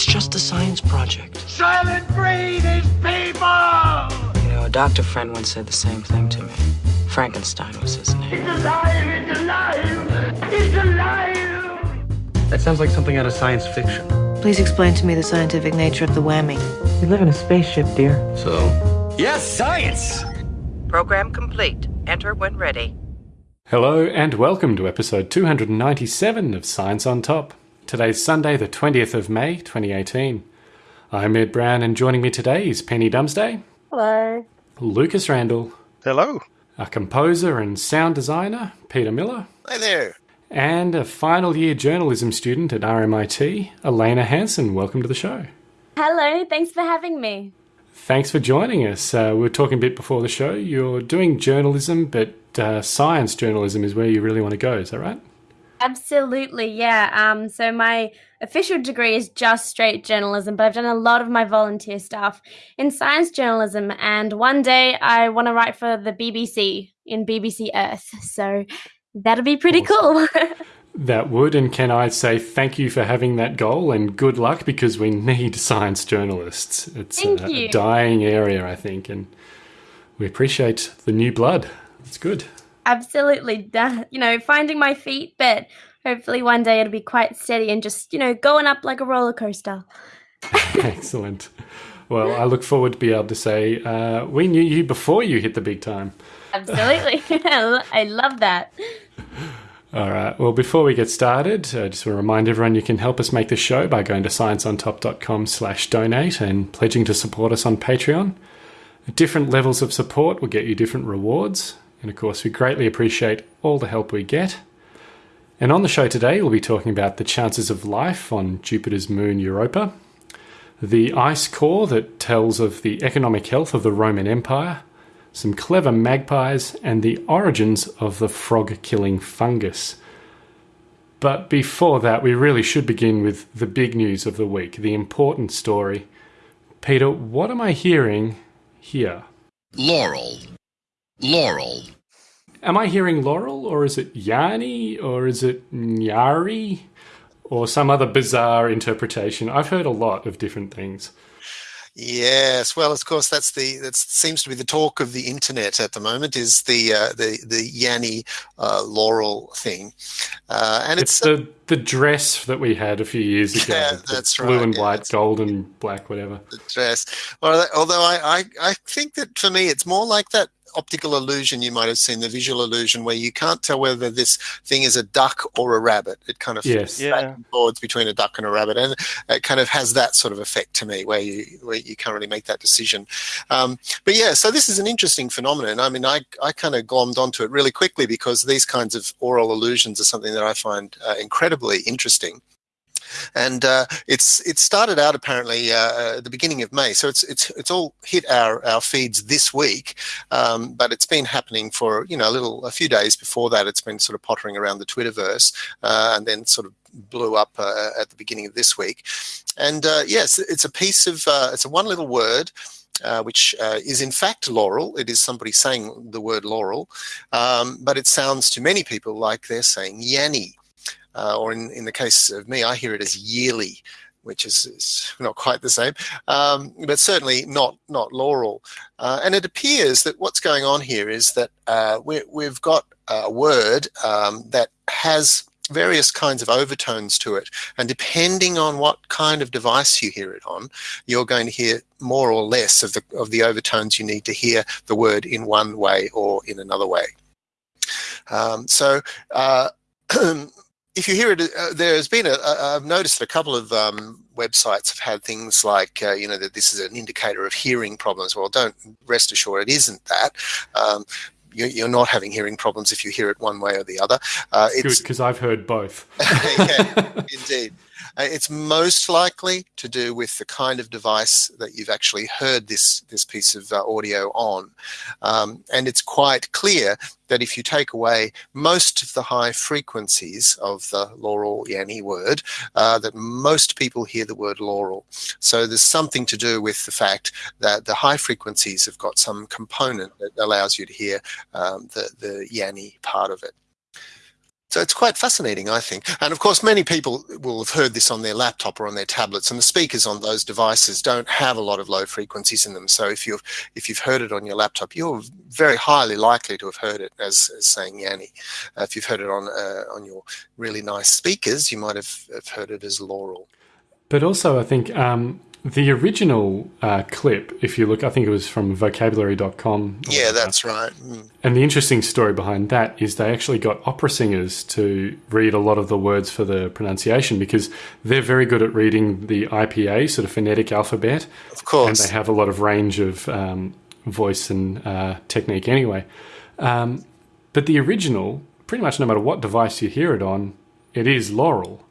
It's just a science project. Soylent Green is people! You know, a doctor friend once said the same thing to me. Frankenstein was his name. It's alive! It's alive! It's alive! That sounds like something out of science fiction. Please explain to me the scientific nature of the whammy. We live in a spaceship, dear. So, Yes, science! Program complete. Enter when ready. Hello and welcome to episode 297 of Science on Top. Today's Sunday, the 20th of May, 2018. I'm Ed Brown, and joining me today is Penny Dumsday. Hello. Lucas Randall. Hello. A composer and sound designer, Peter Miller. Hi there. And a final year journalism student at RMIT, Elena Hansen. Welcome to the show. Hello, thanks for having me. Thanks for joining us. Uh, we were talking a bit before the show. You're doing journalism, but uh, science journalism is where you really want to go. Is that right? Absolutely, yeah. Um, so my official degree is just straight journalism, but I've done a lot of my volunteer stuff in science journalism. And one day I want to write for the BBC in BBC Earth. So that'll be pretty Awesome. cool. That would, and can I say thank you for having that goal and good luck because we need science journalists. It's a, a dying area, I think, and we appreciate the new blood. It's good. Absolutely, da- you know, finding my feet, but hopefully one day it'll be quite steady and just, you know, going up like a roller coaster. Excellent. Well, I look forward to be able to say uh, we knew you before you hit the big time. Absolutely. I love that. All right. Well, before we get started, I just want to remind everyone you can help us make this show by going to scienceontop.com slash donate and pledging to support us on Patreon. Different levels of support will get you different rewards. And of course, we greatly appreciate all the help we get. And on the show today, we'll be talking about the chances of life on Jupiter's moon Europa, the ice core that tells of the economic health of the Roman Empire, some clever magpies, and the origins of the frog killing fungus. But before that, we really should begin with the big news of the week, the important story. Peter, what am I hearing here? Laurel. Laurel. Am I hearing Laurel, or is it Yanni, or is it Nyari, or some other bizarre interpretation? I've heard a lot of different things. Yes, well, of course, that's the that seems to be the talk of the internet at the moment is the uh, the the Yanni uh, Laurel thing, uh, and It's it's, the the dress that we had a few years ago. Yeah, the that's blue right, and yeah, white, gold and black, whatever. the dress. Well, although I, I I think that for me, it's more like that optical illusion you might have seen, the visual illusion, where you can't tell whether this thing is a duck or a rabbit. It kind of Yes. back forwards between a duck and a rabbit, and it kind of has that sort of effect to me, where you where you can't really make that decision. Um, but yeah, so this is an interesting phenomenon. I mean, I I kind of glommed onto it really quickly because these kinds of oral illusions are something that I find uh, incredibly interesting. And uh, it's it started out apparently uh, at the beginning of May, so it's it's it's all hit our, our feeds this week, um, but it's been happening for you know a little a few days before that. It's been sort of pottering around the Twitterverse, uh, and then sort of blew up uh, at the beginning of this week. And uh, yes, it's a piece of uh, it's a one little word. Uh, which uh, is in fact laurel. It is somebody saying the word laurel, um, but it sounds to many people like they're saying yanny, uh, or in, in the case of me, I hear it as yearly, which is, is not quite the same, um, but certainly not not laurel. Uh, and it appears that what's going on here is that uh, we, we've got a word um, that has various kinds of overtones to it and depending on what kind of device you hear it on you're going to hear more or less of the of the overtones you need to hear the word in one way or in another way um, so uh, if you hear it, uh, there's been a, a, I've noticed that a couple of um, websites have had things like, uh, you know, that this is an indicator of hearing problems. Well, don't rest assured it isn't that. Um, you- you're not having hearing problems if you hear it one way or the other. Uh, Good, it's because I've heard both. yeah, indeed. Uh, it's most likely to do with the kind of device that you've actually heard this this piece of uh, audio on, um, and it's quite clear that if you take away most of the high frequencies of the laurel yanni word, uh, that most people hear the word laurel. So there's something to do with the fact that the high frequencies have got some component that allows you to hear um, the the yanni part of it. So it's quite fascinating, I think. And of course, many people will have heard this on their laptop or on their tablets, and the speakers on those devices don't have a lot of low frequencies in them. So if you've if you've heard it on your laptop, you're very highly likely to have heard it as, as saying Yanni. Uh, if you've heard it on uh, on your really nice speakers, you might have, have heard it as Laurel. But also, I think um, the original uh, clip, if you look, I think it was from vocabulary.com. Yeah, that's right. Mm. And the interesting story behind that is they actually got opera singers to read a lot of the words for the pronunciation because they're very good at reading the IPA, sort of phonetic alphabet. Of course. And they have a lot of range of um, voice and uh, technique anyway. Um, but the original, pretty much no matter what device you hear it on, it is Laurel.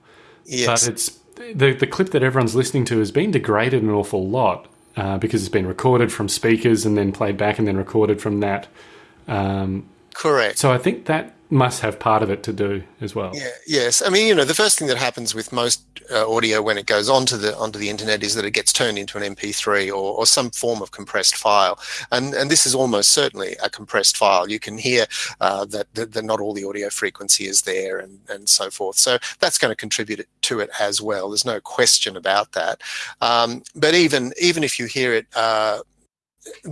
Yes. But it's the the clip that everyone's listening to has been degraded an awful lot uh, because it's been recorded from speakers and then played back and then recorded from that. Um, Correct. so I think that must have part of it to do as well. Yeah, yes. I mean, you know, the first thing that happens with most uh, audio when it goes onto the onto the internet is that it gets turned into an MP3 or, or some form of compressed file, and and this is almost certainly a compressed file. You can hear uh, that, that that not all the audio frequency is there, and and so forth. So that's going to contribute to it as well. There's no question about that. Um, but even even if you hear it. Uh,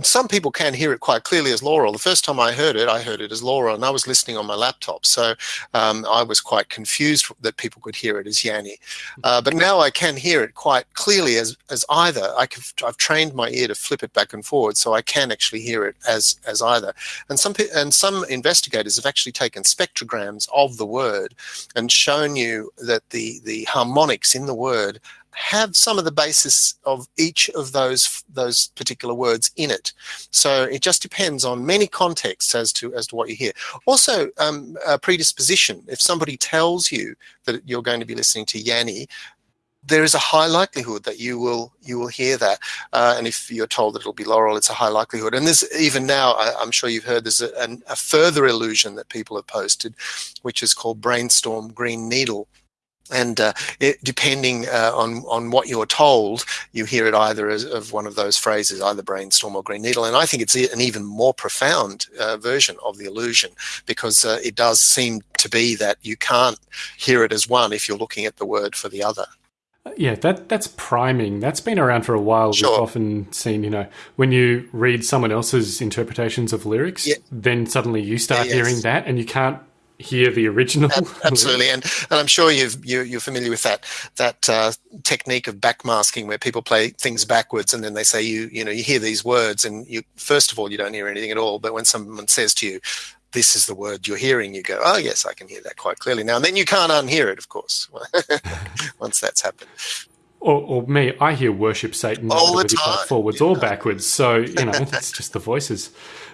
some people can hear it quite clearly as Laurel. The first time I heard it, I heard it as Laurel, and I was listening on my laptop, so um, I was quite confused that people could hear it as Yanni. Uh, but now I can hear it quite clearly as as either. I can, I've trained my ear to flip it back and forward, so I can actually hear it as as either. And some and some investigators have actually taken spectrograms of the word and shown you that the the harmonics in the word have some of the basis of each of those those particular words in it. So it just depends on many contexts as to as to what you hear. Also, um, predisposition. If somebody tells you that you're going to be listening to Yanni, there is a high likelihood that you will you will hear that. Uh, and if you're told that it'll be Laurel, it's a high likelihood. And there's even now, I, am sure you've heard, there's a, an, a further illusion that people have posted, which is called Brainstorm Green Needle and uh, it, depending uh, on on what you're told, you hear it either as of one of those phrases, either brainstorm or green needle. And I think it's an even more profound uh, version of the illusion because uh, it does seem to be that you can't hear it as one if you're looking at the word for the other. Yeah, that that's priming. That's been around for a while. Sure. We've often seen, you know, when you read someone else's interpretations of lyrics, Yeah. then suddenly you start yes. hearing that, and you can't hear the original. Absolutely, and, and I'm sure you've, you, you're familiar with that that uh, technique of backmasking, where people play things backwards, and then they say you you know you hear these words, and you first of all you don't hear anything at all, but when someone says to you, "This is the word you're hearing," you go, "Oh yes, I can hear that quite clearly now." And then you can't unhear it, of course, once that's happened. Or, or me, I hear worship Satan All the whether play it time, forwards or backwards. So you know, it's just the voices.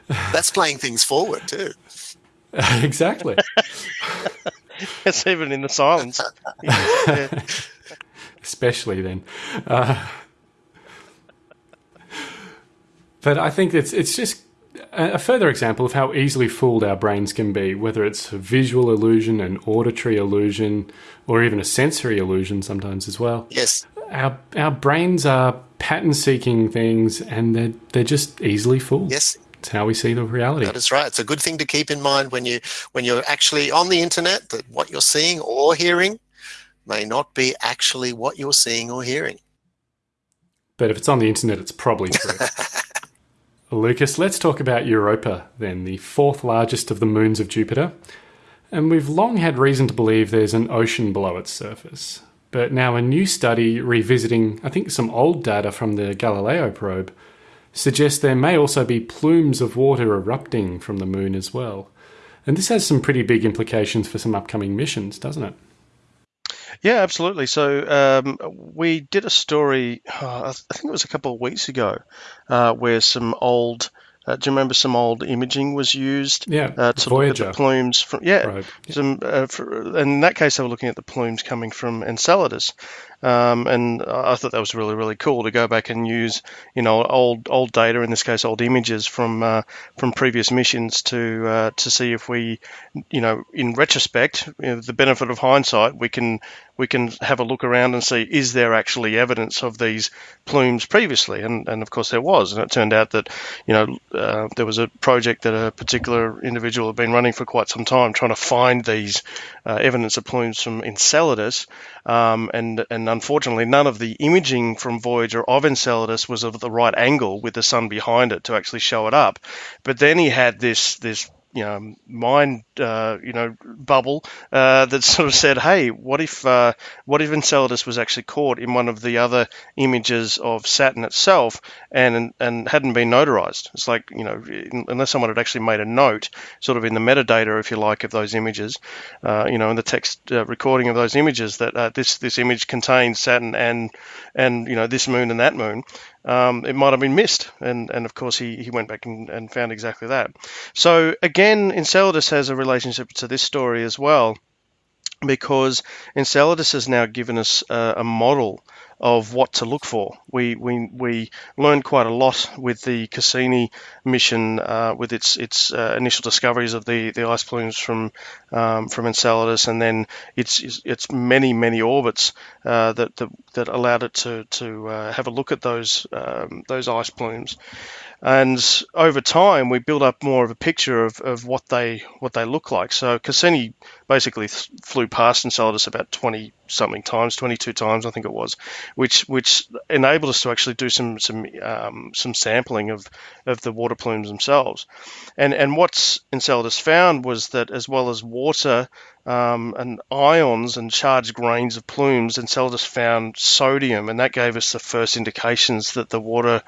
That's playing things forward too. exactly. It's even in the silence. Yeah. especially then. Uh, but I think it's it's just a a further example of how easily fooled our brains can be, whether it's a visual illusion, an auditory illusion, or even a sensory illusion sometimes as well. Yes, Our our brains are pattern seeking things, and they're they're just easily fooled. yes, It's how we see the reality. That is right. It's a good thing to keep in mind when you when you're actually on the internet that what you're seeing or hearing may not be actually what you're seeing or hearing. But if it's on the internet, it's probably true. Lucas, let's talk about Europa then, the fourth largest of the moons of Jupiter. And we've long had reason to believe there's an ocean below its surface. But now a new study revisiting, I think, some old data from the Galileo probe suggests there may also be plumes of water erupting from the moon as well. And this has some pretty big implications for some upcoming missions, doesn't it? Yeah, absolutely. So um, we did a story, uh, I think it was a couple of weeks ago, uh, where some old, uh, do you remember some old imaging was used Yeah, uh, to Voyager. look at the plumes from? Yeah, Right. some. Uh, for, in that case, they were looking at the plumes coming from Enceladus, um, and I thought that was really really cool to go back and use you know old old data, in this case old images from uh, from previous missions to uh, to see if we you know in retrospect, you know, the benefit of hindsight, we can we can have a look around and see is there actually evidence of these plumes previously? And, and of course there was. And it turned out that, you know, uh, there was a project that a particular individual had been running for quite some time trying to find these uh, evidence of plumes from Enceladus. Um, and, and unfortunately, none of the imaging from Voyager of Enceladus was of the right angle with the sun behind it to actually show it up. But then he had this, this you know mind uh, you know bubble uh, that sort of said, hey, what if uh, what if Enceladus was actually caught in one of the other images of Saturn itself and and hadn't been notarized? It's like you know unless someone had actually made a note, sort of in the metadata, if you like, of those images, uh, you know, in the text uh, recording of those images that uh, this this image contains Saturn and and you know this moon and that moon um, it might have been missed. And, and of course, he, he went back and, and found exactly that. So, again, Enceladus has a relationship to this story as well, because Enceladus has now given us a, a model of what to look for. We we, we learned quite a lot with the Cassini mission, uh, with its its uh, initial discoveries of the, the ice plumes from um, from Enceladus, and then its its many many orbits uh, that, that that allowed it to to uh, have a look at those um, those ice plumes. And over time, we build up more of a picture of, of what they what they look like. So Cassini basically flew past Enceladus about 20 something times, 22 times I think it was, which which enabled us to actually do some some um, some sampling of of the water plumes themselves. And and what Enceladus found was that as well as water um, and ions and charged grains of plumes, Enceladus found sodium, and that gave us the first indications that the water,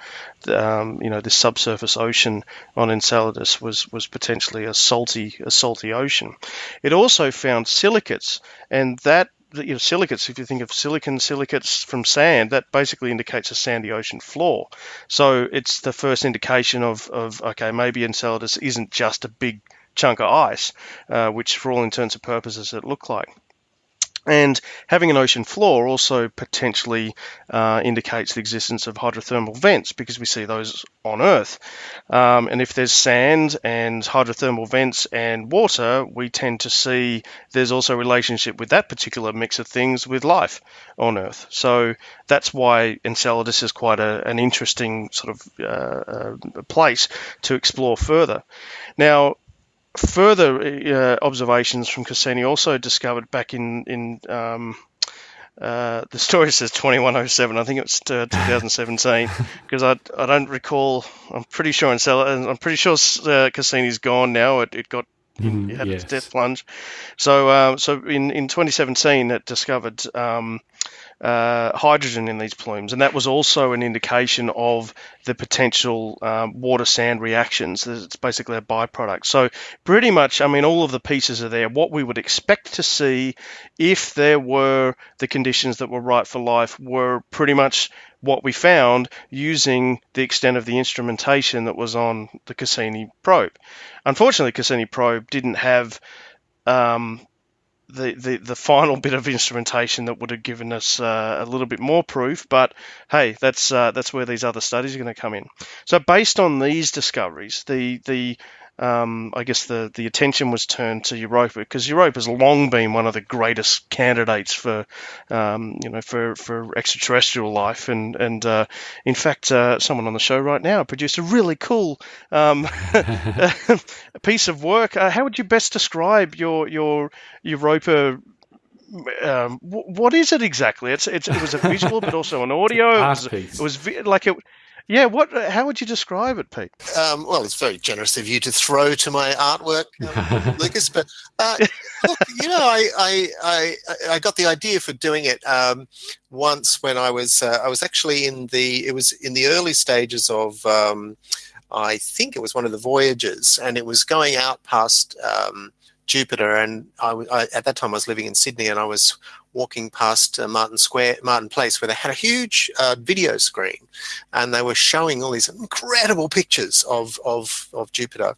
um, you know, this subsurface ocean on Enceladus was was potentially a salty a salty ocean. It also found silicates, and that you know, silicates, if you think of silicon silicates from sand, that basically indicates a sandy ocean floor. So it's the first indication of, of okay, maybe Enceladus isn't just a big chunk of ice, uh, which for all intents and purposes it looked like. And having an ocean floor also potentially uh, indicates the existence of hydrothermal vents because we see those on Earth. Um, and if there's sand and hydrothermal vents and water, we tend to see there's also a relationship with that particular mix of things with life on Earth. So that's why Enceladus is quite a, an interesting sort of uh, uh, place to explore further. Now, further uh, observations from Cassini also discovered back in in um, uh, the story says 2107. I think it's uh, 2017 because I, I don't recall. I'm pretty sure in I'm pretty sure uh, Cassini's gone now. It, it got mm, it had yes. its death plunge. So um, so in in 2017 it discovered um, uh, hydrogen in these plumes, and that was also an indication of the potential um, water sand reactions. It's basically a byproduct. So, pretty much, I mean, all of the pieces are there. What we would expect to see if there were the conditions that were right for life were pretty much what we found using the extent of the instrumentation that was on the Cassini probe. Unfortunately, Cassini probe didn't have um, the, the, the final bit of instrumentation that would have given us uh, a little bit more proof. But hey, that's uh, that's where these other studies are going to come in. So based on these discoveries, the the um, I guess the, the attention was turned to Europa because Europa has long been one of the greatest candidates for um, you know for, for extraterrestrial life and and uh, in fact uh, someone on the show right now produced a really cool um, piece of work. Uh, how would you best describe your your Europa? Um, what is it exactly? It's, it's it was a visual, but also an audio. It was, it was like it yeah, what? How would you describe it, Pete? Um, well, it's very generous of you to throw to my artwork, um, Lucas. But uh, look, you know, I, I, I I got the idea for doing it um, once when I was uh, I was actually in the it was in the early stages of. Um, I think it was one of the voyages, and it was going out past um, Jupiter. And I, I, at that time, I was living in Sydney, and I was walking past uh, Martin Square, Martin Place, where they had a huge uh, video screen, and they were showing all these incredible pictures of of of Jupiter.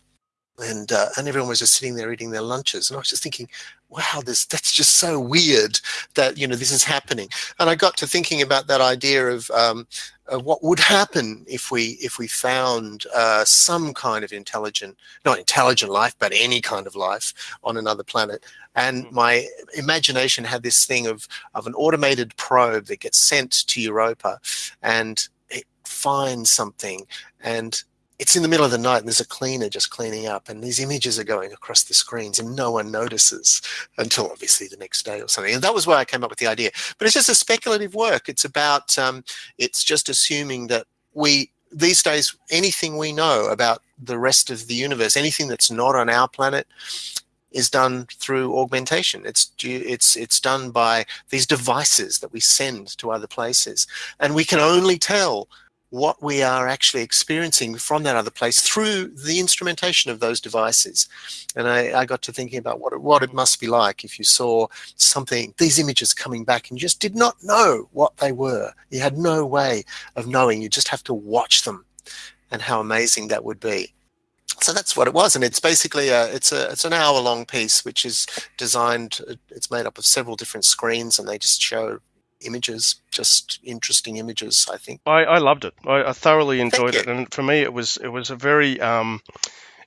And uh, and everyone was just sitting there eating their lunches, and I was just thinking, wow, this that's just so weird that you know this is happening. And I got to thinking about that idea of um, uh, what would happen if we if we found uh, some kind of intelligent, not intelligent life, but any kind of life on another planet. And my imagination had this thing of of an automated probe that gets sent to Europa, and it finds something and it's in the middle of the night and there's a cleaner just cleaning up and these images are going across the screens and no one notices until obviously the next day or something. And that was where i came up with the idea. But it's just a speculative work. It's about um, it's just assuming that we these days anything we know about the rest of the universe anything that's not on our planet is done through augmentation. It's it's it's done by these devices that we send to other places, and we can only tell what we are actually experiencing from that other place through the instrumentation of those devices. And I, I, got to thinking about what it, what it must be like if you saw something, these images coming back and you just did not know what they were. You had no way of knowing. You just have to watch them and how amazing that would be. So that's what it was, and it's basically a it's a it's an hour long piece which is designed. It's made up of several different screens, and they just show images, just interesting images. I think I, I loved it. I, I thoroughly enjoyed it, and for me, it was it was a very um,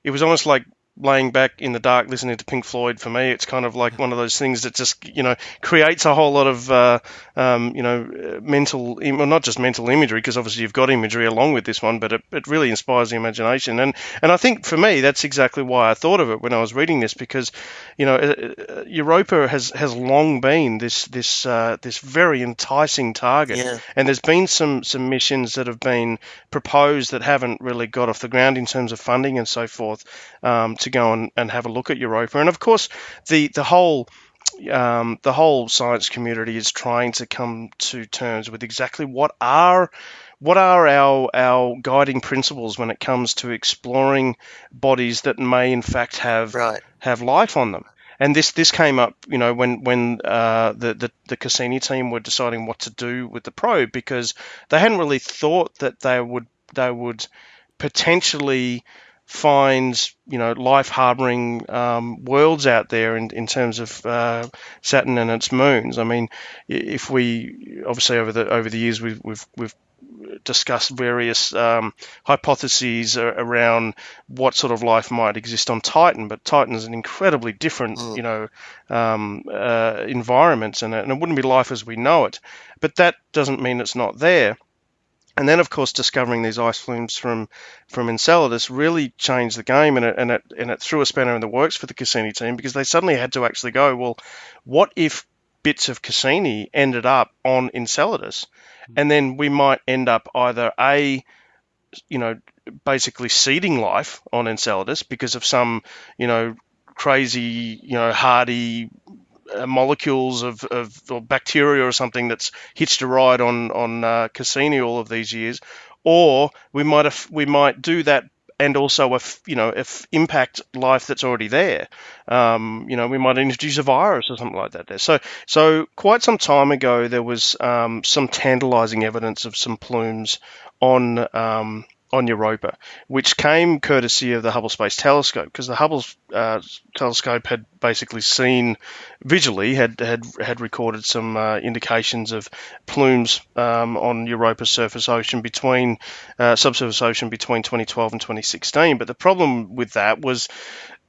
it was almost like laying back in the dark listening to Pink Floyd for me it's kind of like one of those things that just you know creates a whole lot of uh, um, you know mental well not just mental imagery because obviously you've got imagery along with this one but it, it really inspires the imagination. And and I think for me that's exactly why I thought of it when I was reading this because you know uh, uh, Europa has has long been this this uh, this very enticing target. Yeah. and there's been some some missions that have been proposed that haven't really got off the ground in terms of funding and so forth. Um, to go and, and have a look at Europa. And of course, the the whole um, the whole science community is trying to come to terms with exactly what are what are our our guiding principles when it comes to exploring bodies that may in fact have right. have life on them. And this this came up, you know, when when uh, the, the the Cassini team were deciding what to do with the probe because they hadn't really thought that they would they would potentially finds you know life harboring um, worlds out there in, in terms of uh, Saturn and its moons. I mean, if we obviously over the over the years we've we've, we've discussed various um, hypotheses around what sort of life might exist on Titan, but Titan is an incredibly different, mm. you know, um, uh, environment, and, and it wouldn't be life as we know it. But that doesn't mean it's not there. And then, of course, discovering these ice plumes from from Enceladus really changed the game, and it and it and it threw a spanner in the works for the Cassini team because they suddenly had to actually go, well, what if bits of Cassini ended up on Enceladus, hmm. and then we might end up either a, you know, basically seeding life on Enceladus because of some, you know, crazy, you know, hardy uh, molecules of, of bacteria or something that's hitched a ride on on uh, Cassini all of these years, or we might we might do that and also if you know if impact life that's already there. Um, you know, we might introduce a virus or something like that there. So so quite some time ago there was um, some tantalizing evidence of some plumes on um, on Europa, which came courtesy of the Hubble Space Telescope, because the Hubble uh, telescope had basically seen visually had had had recorded some uh, indications of plumes um, on Europa's surface ocean between uh, subsurface ocean between 2012 and 2016. But the problem with that was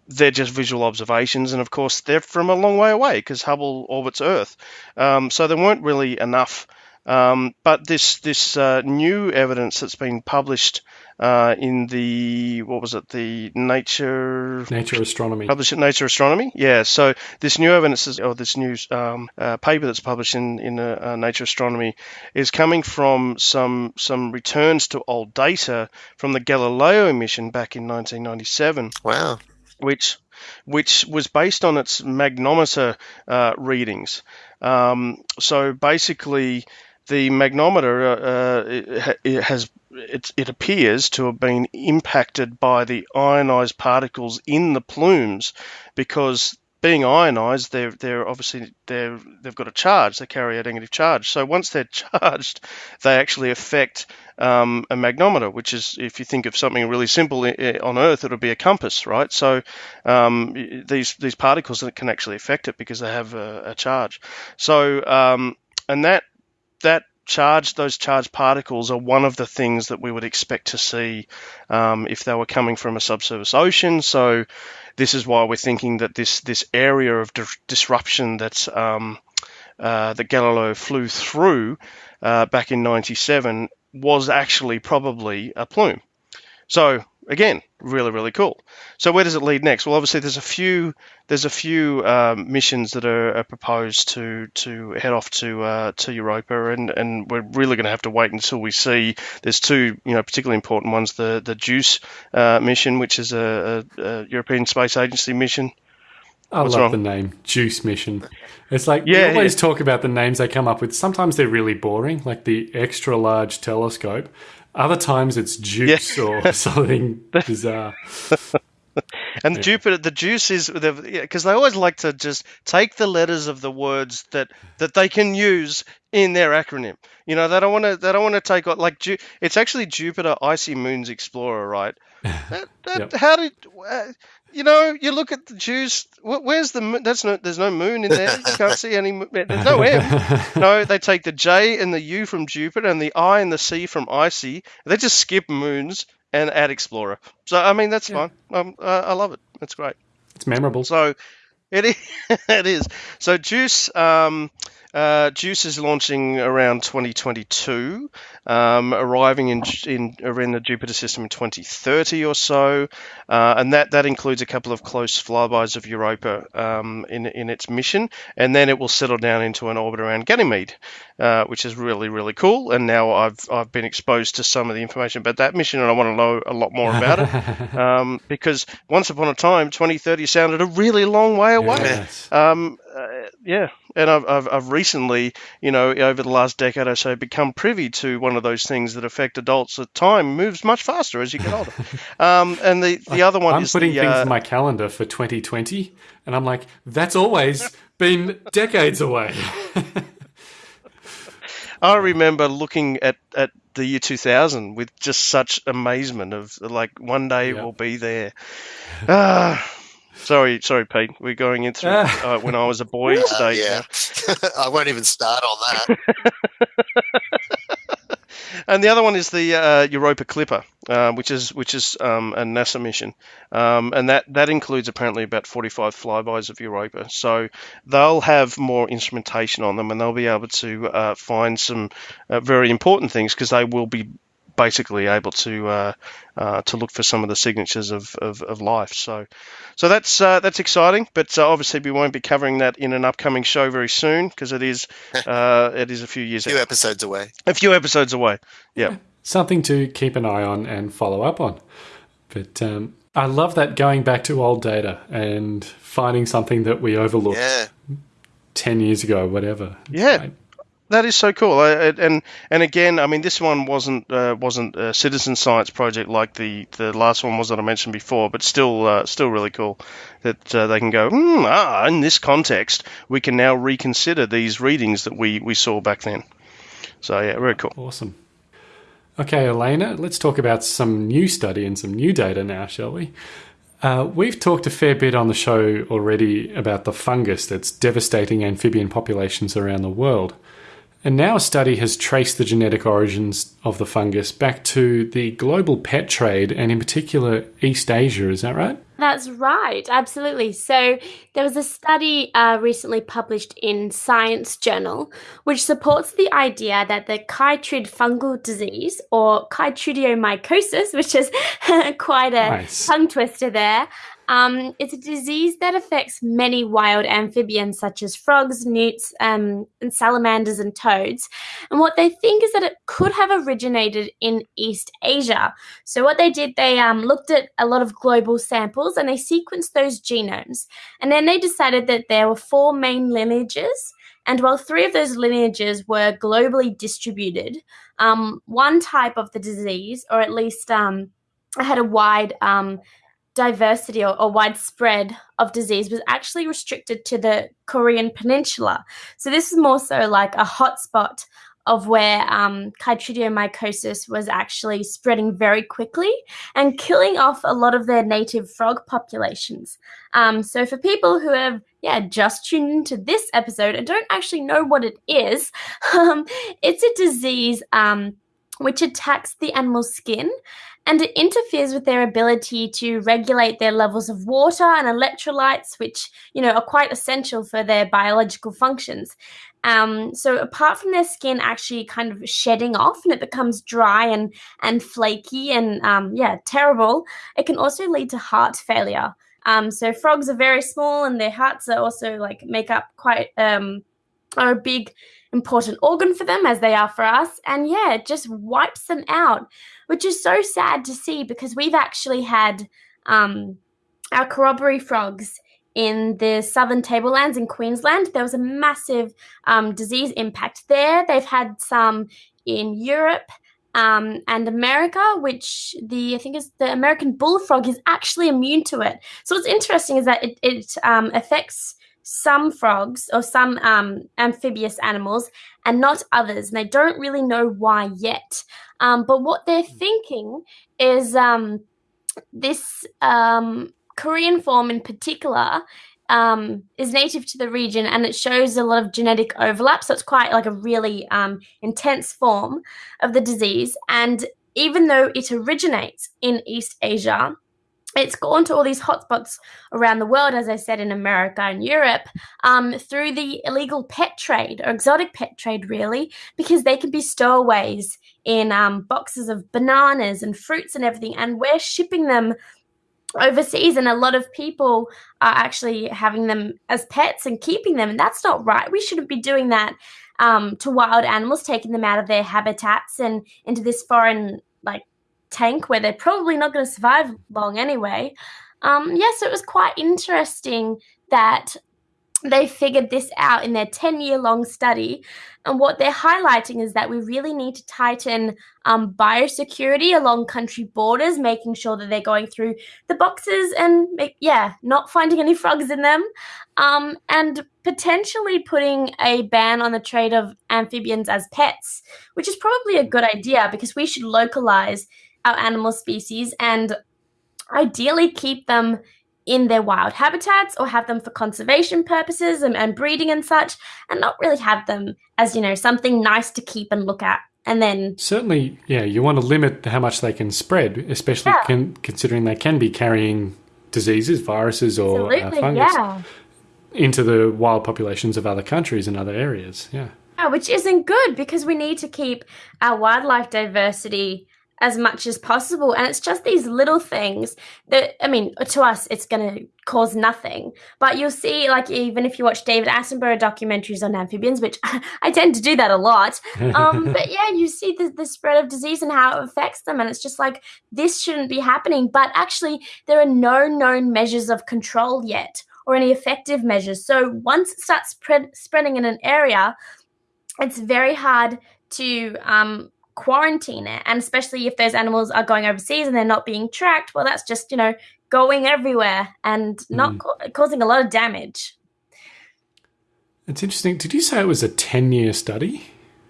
they're just visual observations, and of course they're from a long way away because Hubble orbits Earth, um, so there weren't really enough. Um, but this this uh, new evidence that's been published uh, in the what was it the Nature Nature Astronomy published in Nature Astronomy. Yeah, so this new evidence is, or this new um, uh, paper that's published in in uh, uh, Nature Astronomy is coming from some some returns to old data from the Galileo mission back in 1997. Wow. Which which was based on its magnometer uh, readings. Um, so basically, the magnometer uh, uh it has it, it appears to have been impacted by the ionized particles in the plumes because being ionized, they're they're obviously they're they've got a charge. They carry a negative charge. So once they're charged, they actually affect um, a magnometer, which is if you think of something really simple on Earth, it'll be a compass, right? So um, these these particles can actually affect it because they have a, a charge. So um, and that that charge, those charged particles are one of the things that we would expect to see um, if they were coming from a subsurface ocean. So this is why we're thinking that this this area of di- disruption that's um, uh, that Galileo flew through uh, back in '97 was actually probably a plume. So again, really really cool. So where does it lead next? Well, obviously there's a few there's a few um, missions that are, are, proposed to to head off to uh, to Europa, and, and we're really going to have to wait until we see. There's two you know particularly important ones: the the JUICE uh, mission, which is a, a, a, European Space Agency mission. I What's love wrong? the name JUICE mission. It's like yeah, we always yeah. talk about the names they come up with. Sometimes they're really boring, like the extra large telescope. Other times it's juice yeah. or something bizarre. and yeah. Jupiter, the juice is because they always like to just take the letters of the words that that they can use in their acronym. You know, they don't want to. They don't want to take like. It's actually Jupiter Icy Moons Explorer, right? That, that, yep. How did uh, you know? You look at the juice. Where's the moon? That's no. There's no moon in there. You can't see any. There's no M. No, they take the J and the U from Jupiter and the I and the C from Icy. They just skip moons and add Explorer. So I mean that's yeah. fine. Um, uh, I love it. That's great. It's memorable. So it is. it is. So Juice. Um, uh, Juice is launching around 2022, um, arriving in, in in the Jupiter system in 2030 or so, uh, and that that includes a couple of close flybys of Europa um, in in its mission, and then it will settle down into an orbit around Ganymede, uh, which is really really cool. And now I've I've been exposed to some of the information about that mission, and I want to know a lot more about it um, because once upon a time 2030 sounded a really long way away. Yes. Um, uh, yeah, and I've, I've, I've, recently, you know, over the last decade or so, become privy to one of those things that affect adults. That time moves much faster as you get older. um, and the, the other one I'm putting the, things uh, in my calendar for 2020, and I'm like, that's always been decades away. I remember looking at, at the year 2000 with just such amazement of like one day yep. we'll be there. Ah. Sorry, sorry, Pete. We're going into uh, when I was a boy uh, stage. yeah, I won't even start on that. and the other one is the uh, Europa Clipper, uh, which is which is um, a NASA mission, um, and that that includes apparently about 45 flybys of Europa. So they'll have more instrumentation on them, and they'll be able to uh, find some uh, very important things because they will be basically able to uh, uh, to look for some of the signatures of, of, of life. So so that's uh, that's exciting. But uh, obviously we won't be covering that in an upcoming show very soon because it is uh, it is a few years. a few episodes away. A few episodes away. Yeah. yeah. Something to keep an eye on and follow up on. But um, I love that going back to old data and finding something that we overlooked. Yeah. 10 years ago, whatever. It's yeah. Great that is so cool. and and again, I mean, this one wasn't uh, wasn't a citizen science project like the, the last one was that I mentioned before, but still uh, still really cool that uh, they can go. Hmm, ah, in this context, we can now reconsider these readings that we we saw back then. So yeah, very cool. Awesome. Okay, Elena, let's talk about some new study and some new data now, shall we? Uh, we've talked a fair bit on the show already about the fungus that's devastating amphibian populations around the world. And now a study has traced the genetic origins of the fungus back to the global pet trade and, in particular, East Asia. Is that right? That's right, absolutely. So, there was a study uh, recently published in Science Journal which supports the idea that the chytrid fungal disease, or chytridiomycosis, which is quite a nice. tongue twister there, um, it's a disease that affects many wild amphibians, such as frogs, newts, um, and salamanders and toads. And what they think is that it could have originated in East Asia. So, what they did, they um, looked at a lot of global samples and they sequenced those genomes. And then they decided that there were four main lineages. And while three of those lineages were globally distributed, um, one type of the disease, or at least um, had a wide um, diversity or, or, widespread of disease was actually restricted to the Korean Peninsula. So this is more so like a hotspot of where um, chytridiomycosis was actually spreading very quickly and killing off a lot of their native frog populations. Um, so for people who have yeah just tuned into this episode and don't actually know what it is, um, it's a disease um, which attacks the animal's skin and it interferes with their ability to regulate their levels of water and electrolytes, which you know are quite essential for their biological functions. Um, so apart from their skin actually kind of shedding off and it becomes dry and and flaky and um, yeah terrible, it can also lead to heart failure. Um, so frogs are very small and their hearts are also like make up quite um, are a big important organ for them as they are for us. And yeah, it just wipes them out, which is so sad to see because we've actually had um, our corroboree frogs in the southern tablelands in Queensland. There was a massive um, disease impact there. They've had some in Europe. Um, and America, which the I think is the American bullfrog is actually immune to it. So what's interesting is that it, it um, affects some frogs or some um, amphibious animals and not others. And they don't really know why yet. Um, but what they're thinking is um, this um, Korean form in particular um, is native to the region and it shows a lot of genetic overlap. So it's quite like a really um, intense form of the disease. And even though it originates in East Asia, it's gone to all these hotspots around the world, as I said, in America and Europe, um, through the illegal pet trade or exotic pet trade, really, because they can be stowaways in um, boxes of bananas and fruits and everything, and we're shipping them overseas and a lot of people are actually having them as pets and keeping them and that's not right. We shouldn't be doing that um, to wild animals taking them out of their habitats and into this foreign like tank where they're probably not going to survive long anyway. Um, yeah, so it was quite interesting that they figured this out in their 10 year long study. And what they're highlighting is that we really need to tighten um, biosecurity along country borders, making sure that they're going through the boxes and, make, yeah, not finding any frogs in them. Um, and potentially putting a ban on the trade of amphibians as pets, which is probably a good idea because we should localize our animal species and ideally keep them in their wild habitats or have them for conservation purposes and, and, breeding and such and not really have them as you know something nice to keep and look at and then certainly yeah you want to limit how much they can spread especially yeah. con considering they can be carrying diseases viruses or uh, fungus yeah. into the wild populations of other countries and other areas yeah yeah which isn't good because we need to keep our wildlife diversity as much as possible. And it's just these little things that, I mean, to us, it's going to cause nothing. But you'll see, like, even if you watch David Attenborough documentaries on amphibians, which I tend to do that a lot. Um, but yeah, you see the, the spread of disease and how it affects them. And it's just like, this shouldn't be happening. But actually, there are no known measures of control yet or any effective measures. So once it starts spread, spreading in an area, it's very hard to um, quarantine it. And especially if those animals are going overseas and they're not being tracked, well, that's just, you know, going everywhere and not mm. ca- causing a lot of damage. It's interesting. Did you say it was a 10 year study?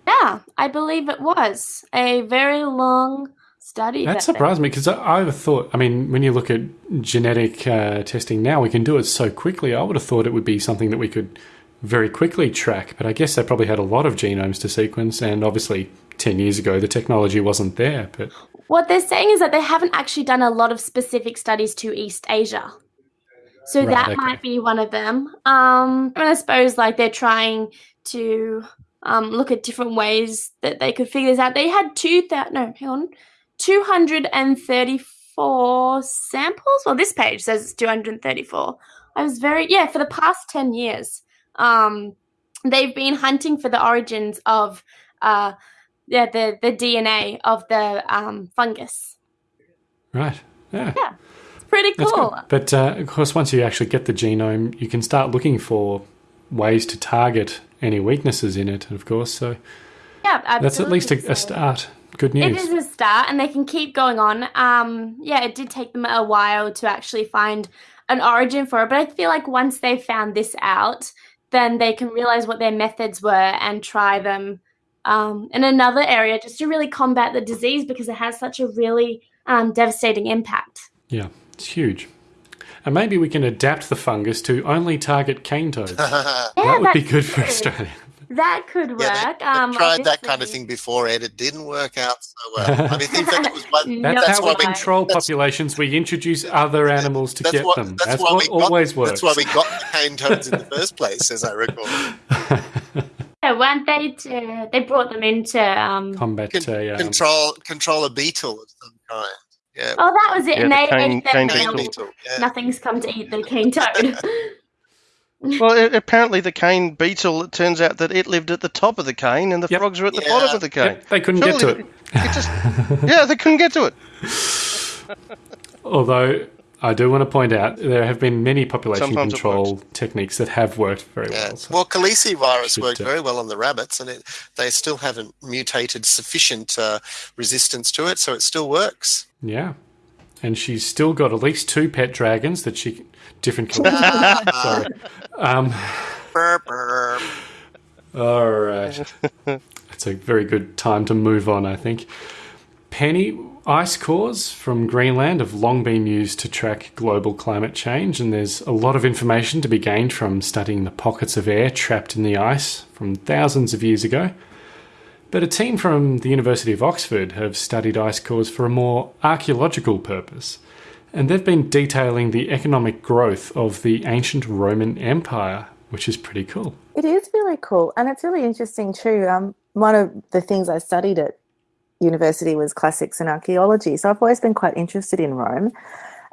Yeah, I believe it was a very long study. That, that surprised me because I, I thought, I mean, when you look at genetic uh, testing now, we can do it so quickly. I would have thought it would be something that we could very quickly track, but I guess they probably had a lot of genomes to sequence, and obviously 10 years ago the technology wasn't there. But what they're saying is that they haven't actually done a lot of specific studies to East Asia. So right, that okay. might be one of them. Um, and I suppose like they're trying to um, look at different ways that they could figure this out. They had two thousand no, hang on, two hundred and thirty-four samples. Well, this page says it's two hundred and thirty-four. I was very yeah for the past ten years. Um, they've been hunting for the origins of uh, yeah the the DNA of the um, fungus. Right. Yeah. Yeah. It's pretty cool. But uh, of course, once you actually get the genome, you can start looking for ways to target any weaknesses in it. Of course, so. Yeah, Yeah, absolutely. That's at least a, a start. Good news. It is a start, and they can keep going on. Um, yeah, it did take them a while to actually find an origin for it, but I feel like once they've found this out, then they can realize what their methods were and try them um, in another area just to really combat the disease because it has such a really um, devastating impact. Yeah, it's huge. And maybe we can adapt the fungus to only target cane toads. Yeah, that would be good for true. Australia. That could work. Yeah, they, um, they tried that kind of thing before, Ed. It didn't work out so well. I mean, in fact, it was one. That's, That's how why we we- control that's- populations. We introduce other animals to That's get what, them. that's That's, why what we got, always works. That's why we got the cane toads in the first place, as I recall. Yeah, weren't they? To, they brought them into. Um, Combat. Con- uh, um, control control a beetle of some kind. Yeah, oh, that was it. Yeah, and the they cane- ate them. cane and cane beetle. beetle. Yeah. Nothing's come to eat the cane toad. Well, it, apparently the cane beetle. It turns out that it lived at the top of the cane, and the Yep. frogs were at the Yeah. bottom of the cane. Yep, they couldn't get to Surely it. it just, yeah, they couldn't get to it. Although I do want to point out there have been many population Sometimes control techniques that have worked very Yeah. well. So Well, calicivirus Should, worked uh, very well on the rabbits, and it, they still haven't mutated sufficient uh, resistance to it, so it still works. yeah, and she's still got at least two pet dragons that she different colours. Sorry. Um, Burp, burp. all right, it's a very good time to move on. I think. Penny, ice cores from Greenland have long been used to track global climate change, and there's a lot of information to be gained from studying the pockets of air trapped in the ice from thousands of years ago. But a team from the University of Oxford have studied ice cores for a more archaeological purpose, and they've been detailing the economic growth of the ancient Roman Empire, which is pretty cool. It is really cool, and it's really interesting too. Um, one of the things I studied at university was classics and archaeology, so I've always been quite interested in Rome.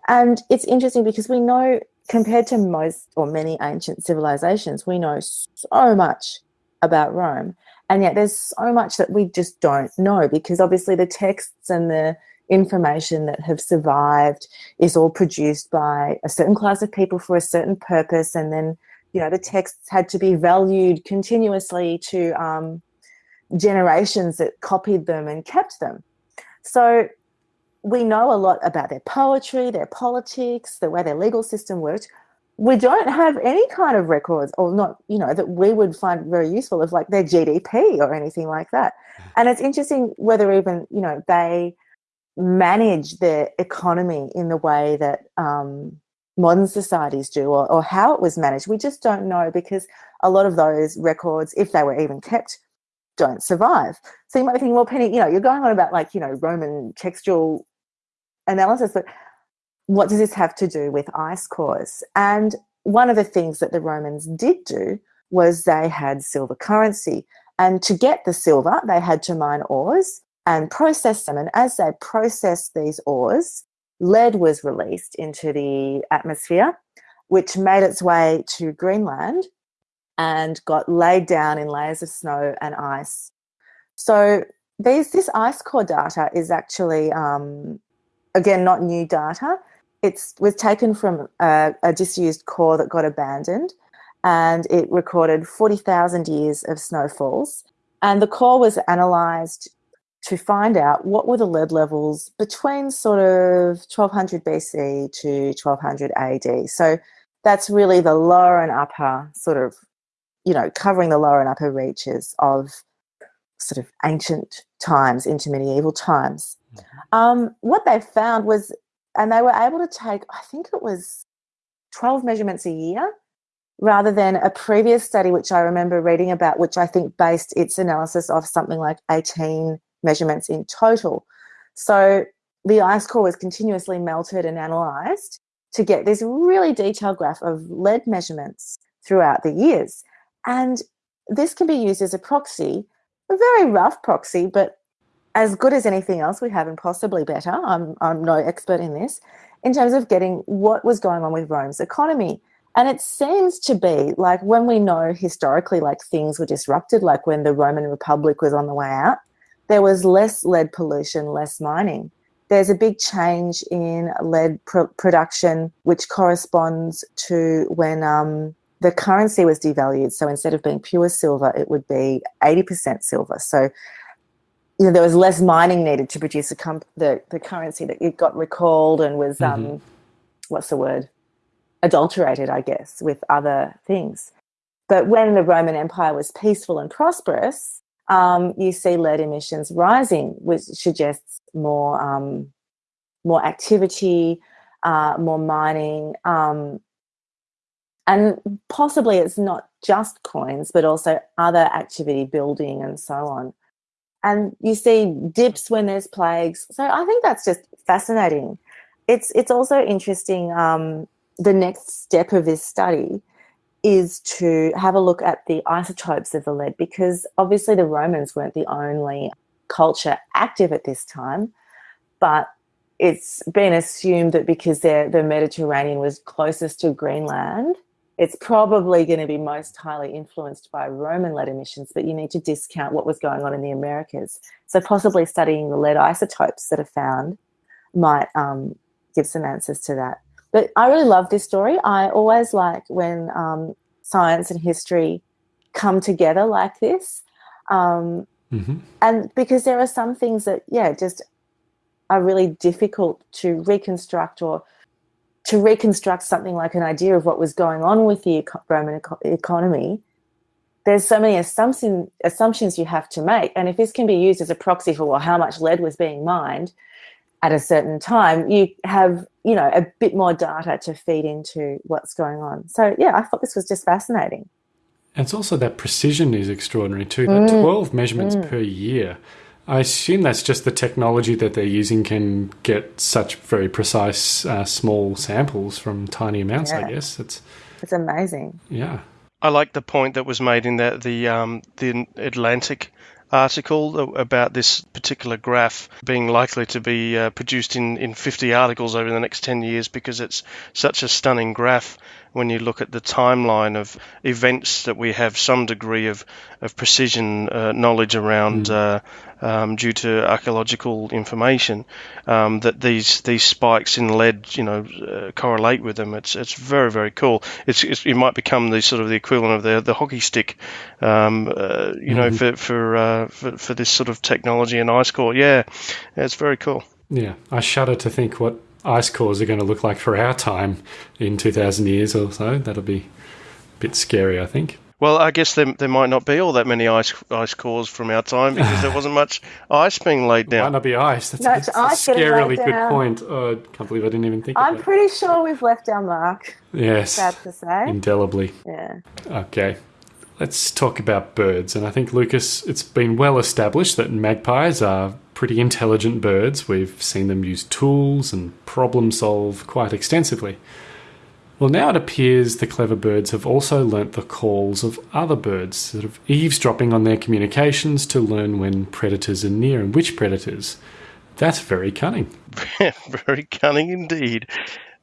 And it's interesting because we know, compared to most or many ancient civilizations, we know so much about Rome, and yet there's so much that we just don't know because obviously the texts and the information that have survived is all produced by a certain class of people for a certain purpose, and then you know the texts had to be valued continuously to um, generations that copied them and kept them. So we know a lot about their poetry, their politics, the way their legal system worked. We don't have any kind of records, or not, you know, that we would find very useful of like their GDP or anything like that. And it's interesting whether even, you know, they manage their economy in the way that um, modern societies do or, or how it was managed. We just don't know because a lot of those records, if they were even kept, don't survive. So you might be thinking, well, Penny, you know, you're going on about like, you know, Roman textual analysis, but what does this have to do with ice cores? And one of the things that the Romans did do was they had silver currency. And to get the silver, they had to mine ores and process them. And as they processed these ores, lead was released into the atmosphere, which made its way to Greenland and got laid down in layers of snow and ice. So these, this ice core data is actually, um, again, not new data. It was taken from a, a disused core that got abandoned and it recorded 40,000 years of snowfalls. And the core was analysed to find out what were the lead levels between sort of 1200 BC to 1200 AD. So that's really the lower and upper sort of, you know, covering the lower and upper reaches of sort of ancient times into medieval times. Um, what they found was, and they were able to take, I think it was 12 measurements a year rather than a previous study, which I remember reading about, which I think based its analysis off something like 18 measurements in total. So the ice core was continuously melted and analysed to get this really detailed graph of lead measurements throughout the years. And this can be used as a proxy, a very rough proxy, but as good as anything else we have and possibly better. I'm, I'm no expert in this, in terms of getting what was going on with Rome's economy. And it seems to be like when we know historically, like things were disrupted, like when the Roman Republic was on the way out, there was less lead pollution, less mining. There's a big change in lead pr- production, which corresponds to when um, the currency was devalued. So instead of being pure silver, it would be 80% silver. So you know, there was less mining needed to produce the, the, the currency that it got recalled and was, mm-hmm. um, what's the word? Adulterated, I guess, with other things. But when the Roman Empire was peaceful and prosperous, um, you see lead emissions rising, which suggests more um, more activity, uh, more mining, um, and possibly it's not just coins, but also other activity building and so on. And you see dips when there's plagues. So I think that's just fascinating. It's it's also interesting. Um, the next step of this study is to have a look at the isotopes of the lead because obviously the Romans weren't the only culture active at this time, but it's been assumed that because the Mediterranean was closest to Greenland, it's probably going to be most highly influenced by Roman lead emissions, but you need to discount what was going on in the Americas. So possibly studying the lead isotopes that are found might um, give some answers to that. But I really love this story. I always like when um, science and history come together like this. Um, mm-hmm. And because there are some things that, yeah, just are really difficult to reconstruct or to reconstruct something like an idea of what was going on with the Roman eco- economy, there's so many assumption, assumptions you have to make. And if this can be used as a proxy for well, how much lead was being mined at a certain time, you have, you know, a bit more data to feed into what's going on. So yeah, I thought this was just fascinating. And it's also that precision is extraordinary too. That mm. 12 measurements mm. per year I assume that's just the technology that they're using can get such very precise uh, small samples from tiny amounts. Yeah. I guess it's it's amazing. Yeah, I like the point that was made in the the um, the Atlantic article about this particular graph being likely to be uh, produced in, in 50 articles over the next 10 years because it's such a stunning graph when you look at the timeline of events that we have some degree of, of precision uh, knowledge around mm. uh, um, due to archaeological information um, that these these spikes in lead you know uh, correlate with them it's it's very very cool it's, it's, it might become the sort of the equivalent of the the hockey stick um, uh, you mm-hmm. know for for, uh, for for this sort of technology and ice core yeah it's very cool yeah I shudder to think what ice cores are going to look like for our time in 2000 years or so. That'll be a bit scary, I think. Well, I guess there, there might not be all that many ice ice cores from our time because there wasn't much ice being laid down. Might not be ice. That's, that's a, ice a scarily good down. point. Oh, I can't believe I didn't even think I'm pretty sure we've left our mark. Yes. Sad to say. Indelibly. Yeah. Okay. Let's talk about birds. And I think, Lucas, it's been well established that magpies are pretty intelligent birds. We've seen them use tools and problem solve quite extensively. Well, now it appears the clever birds have also learnt the calls of other birds, sort of eavesdropping on their communications to learn when predators are near and which predators. That's very cunning. very cunning indeed.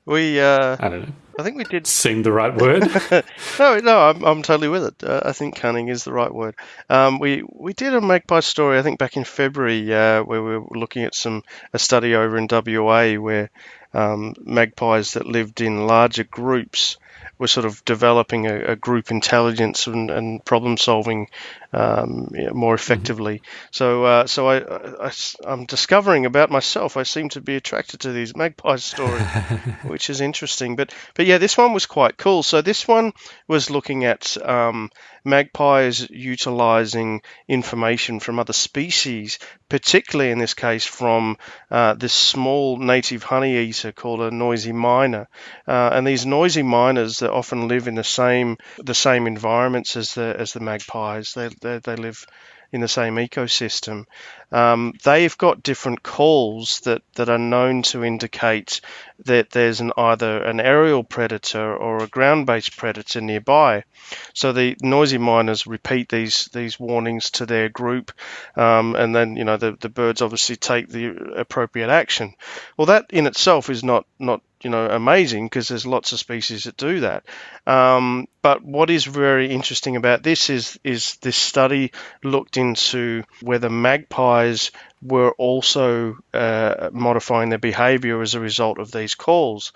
We, uh, I don't know. I think we did. Seemed the right word. no, no, I'm, I'm totally with it. Uh, I think cunning is the right word. Um, we we did a magpie story, I think, back in February, uh, where we were looking at some a study over in WA where um, magpies that lived in larger groups were sort of developing a, a group intelligence and, and problem solving um, yeah, more mm-hmm. effectively. Mm-hmm. So, uh, so I, I, am discovering about myself. I seem to be attracted to these magpie stories, which is interesting. But, but yeah, this one was quite cool. So this one was looking at um, magpies utilizing information from other species, particularly in this case from uh, this small native honey eater called a noisy miner. Uh, and these noisy miners that often live in the same the same environments as the as the magpies. They they, they live in the same ecosystem. Um, they've got different calls that, that are known to indicate that there's an either an aerial predator or a ground-based predator nearby. So the noisy miners repeat these these warnings to their group, um, and then you know the, the birds obviously take the appropriate action. Well, that in itself is not not you know amazing because there's lots of species that do that. Um, but what is very interesting about this is is this study looked into whether magpies were also uh, modifying their behaviour as a result of these calls.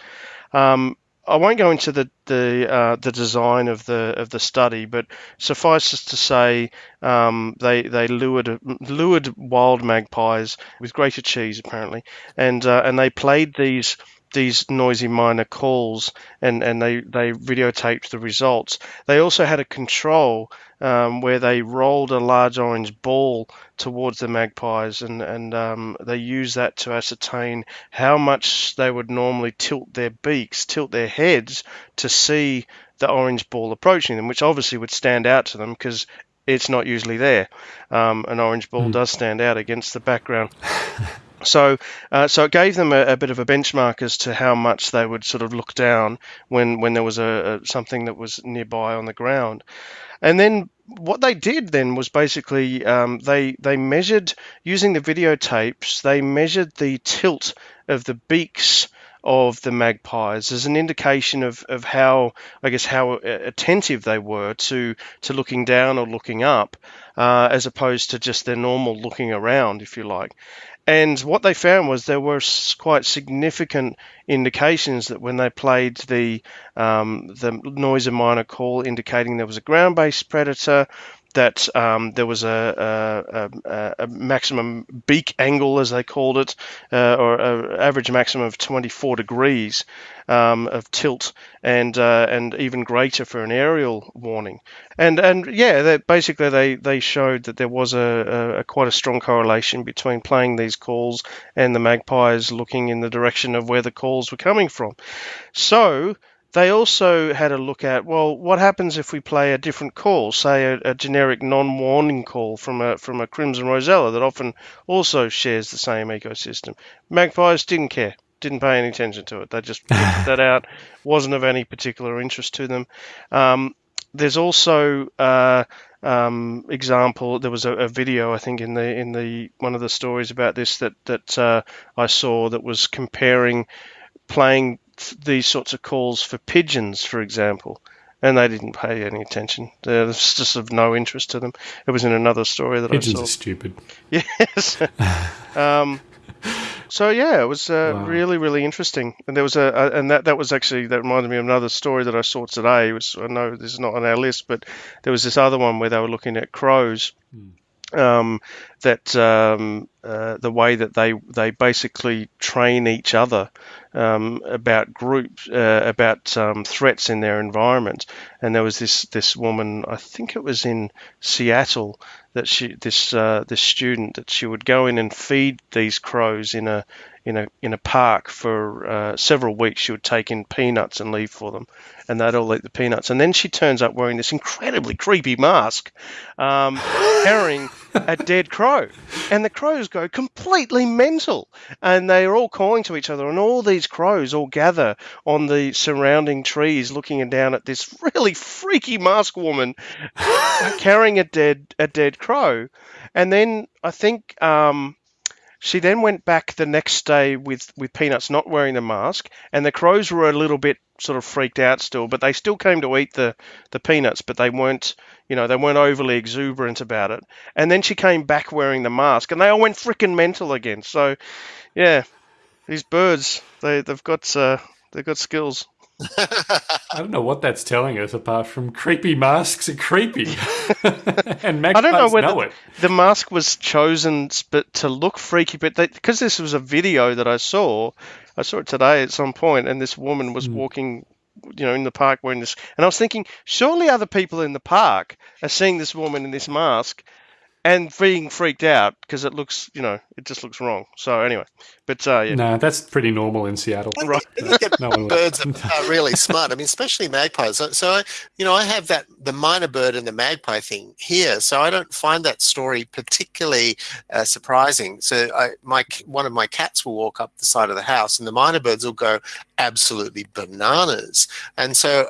Um, I won't go into the the uh, the design of the of the study, but suffice it to say, um, they they lured lured wild magpies with grated cheese apparently, and uh, and they played these these noisy miner calls and, and they, they videotaped the results. They also had a control um, where they rolled a large orange ball towards the magpies and, and um, they used that to ascertain how much they would normally tilt their beaks, tilt their heads to see the orange ball approaching them, which obviously would stand out to them because it's not usually there. Um, an orange ball mm. does stand out against the background. So, uh, so it gave them a, a, bit of a benchmark as to how much they would sort of look down when, when there was a, a, something that was nearby on the ground. And then what they did then was basically um, they they measured using the videotapes. They measured the tilt of the beaks of the magpies as an indication of, of how I guess how attentive they were to to looking down or looking up, uh, as opposed to just their normal looking around, if you like. And what they found was there were quite significant indications that when they played the um, the noise of minor call, indicating there was a ground-based predator, that um, there was a, a, a, maximum beak angle, as they called it, uh, or an average maximum of 24 degrees um, of tilt, and uh, and even greater for an aerial warning. And and yeah, they, basically they, they showed that there was a, a, quite a strong correlation between playing these calls and the magpies looking in the direction of where the calls were coming from. So they also had a look at well, what happens if we play a different call, say a, a generic non-warning call from a from a crimson rosella that often also shares the same ecosystem. Magpies didn't care, didn't pay any attention to it. They just picked that out. wasn't of any particular interest to them. Um, there's also uh, um, example. There was a, a, video I think in the in the one of the stories about this that that uh, I saw that was comparing playing these sorts of calls for pigeons, for example, and they didn't pay any attention. It was just of no interest to them. It was in another story that pigeons I saw. Pigeons are stupid. Yes. um, so yeah, it was uh, wow. really really interesting, and there was a, a, and that that was actually that reminded me of another story that I saw today. Was I know this is not on our list, but there was this other one where they were looking at crows. Hmm um, that um, uh, the way that they they basically train each other um, about groups uh, about um, threats in their environment. And there was this this woman, I think it was in Seattle, that she this uh, this student that she would go in and feed these crows in a in a in a park for uh, several weeks. She would take in peanuts and leave for them, and they'd all eat the peanuts. And then she turns up wearing this incredibly creepy mask, um, carrying a dead crow, and the crows go completely mental, and they are all calling to each other, and all these crows all gather on the surrounding trees, looking down at this really freaky mask woman carrying a dead a dead crow, and then I think. Um, she then went back the next day with, with Peanuts not wearing the mask, and the crows were a little bit sort of freaked out still, but they still came to eat the, the peanuts, but they weren't, you know, they weren't overly exuberant about it. And then she came back wearing the mask, and they all went freaking mental again. So, yeah, these birds, they they've got uh, they've got skills. I don't know what that's telling us apart from creepy masks are creepy. and magpies I don't know whether know it. the mask was chosen but to look freaky, but because this was a video that I saw, I saw it today at some point, and this woman was mm. walking you know, in the park wearing this. And I was thinking, surely other people in the park are seeing this woman in this mask and being freaked out because it looks, you know, it just looks wrong. So anyway, but uh, yeah. no, that's pretty normal in Seattle. I right, think, no birds are, really smart. I mean, especially magpies. So, so I, you know, I have that the mynah bird and the magpie thing here, so I don't find that story particularly uh, surprising. So I, my one of my cats will walk up the side of the house, and the mynah birds will go absolutely bananas, and so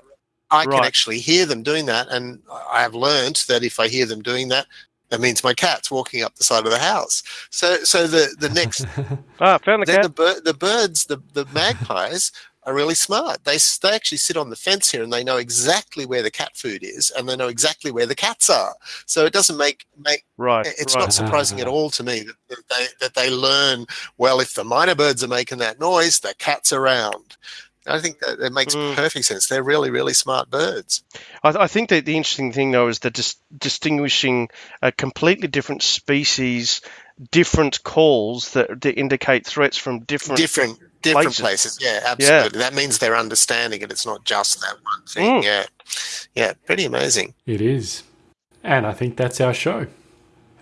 I right. can actually hear them doing that, and I have learned that if I hear them doing that, that means my cat's walking up the side of the house. So, so the the next ah, found the then cat. the, bir- the birds, the the magpies are really smart. They they actually sit on the fence here and they know exactly where the cat food is and they know exactly where the cats are. So it doesn't make make right. It's right. not surprising at all to me that, that they that they learn well. If the mynah birds are making that noise, the cat's around. I think that it makes Mm. perfect sense. They're really, really smart birds. I, I think that the interesting thing, though, is that dis- distinguishing a completely different species, different calls that, that indicate threats from different Different, different places. places. Yeah, absolutely. Yeah. That means they're understanding it. It's not just that one thing. Mm. Yeah, yeah, pretty amazing. It is. And I think that's our show.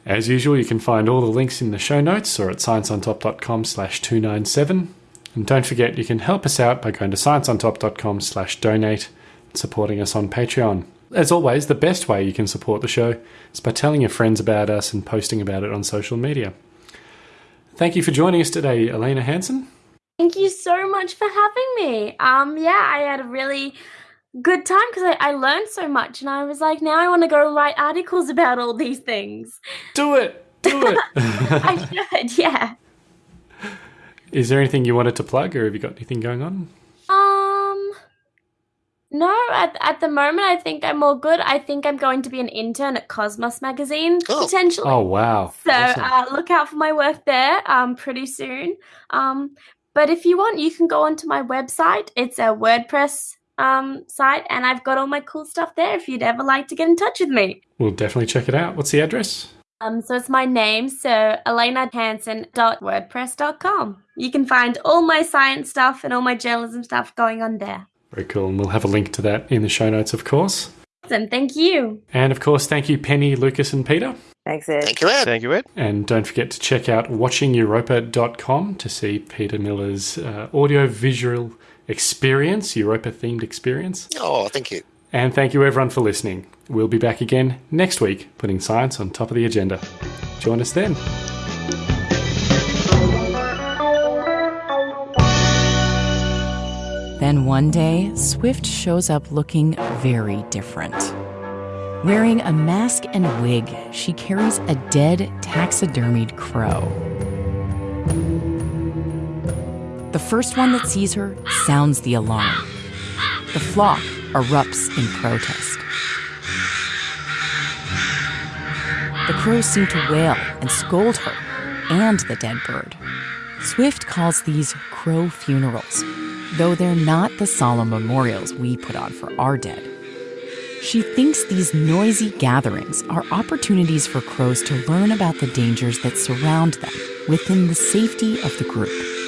As usual, you can find all the links in the show notes or at scienceontop.com slash 297. And don't forget, you can help us out by going to scienceontop.com slash donate and supporting us on Patreon. As always, the best way you can support the show is by telling your friends about us and posting about it on social media. Thank you for joining us today, Elena Hansen. Thank you so much for having me. Um, yeah, I had a really good time because I, I learned so much, and I was like, now I want to go write articles about all these things. Do it! Do it! I should, yeah. Is there anything you wanted to plug or have you got anything going on? Um, no, at at the moment, I think I'm all good. I think I'm going to be an intern at Cosmos magazine Oh. potentially. Oh, wow. So Awesome. uh, look out for my work there um, pretty soon. Um, but if you want, you can go onto my website. It's a WordPress um, site, and I've got all my cool stuff there if you'd ever like to get in touch with me. We'll definitely check it out. What's the address? Um, so it's my name, so elenahansen.wordpress.com. You can find all my science stuff and all my journalism stuff going on there. Very cool. And we'll have a link to that in the show notes, of course. Awesome, thank you. And of course, thank you, Penny, Lucas, and Peter. Thanks, Ed. Thank you, Ed. Thank you, Ed. And don't forget to check out watchingeuropa.com to see Peter Miller's uh, audio visual experience, Europa themed experience. Oh, thank you. And thank you, everyone, for listening. We'll be back again next week, putting science on top of the agenda. Join us then. Then one day, Swift shows up looking very different. Wearing a mask and wig, she carries a dead taxidermied crow. The first one that sees her sounds the alarm. The flock erupts in protest. The crows seem to wail and scold her and the dead bird. Swift calls these crow funerals, though they're not the solemn memorials we put on for our dead. She thinks these noisy gatherings are opportunities for crows to learn about the dangers that surround them within the safety of the group.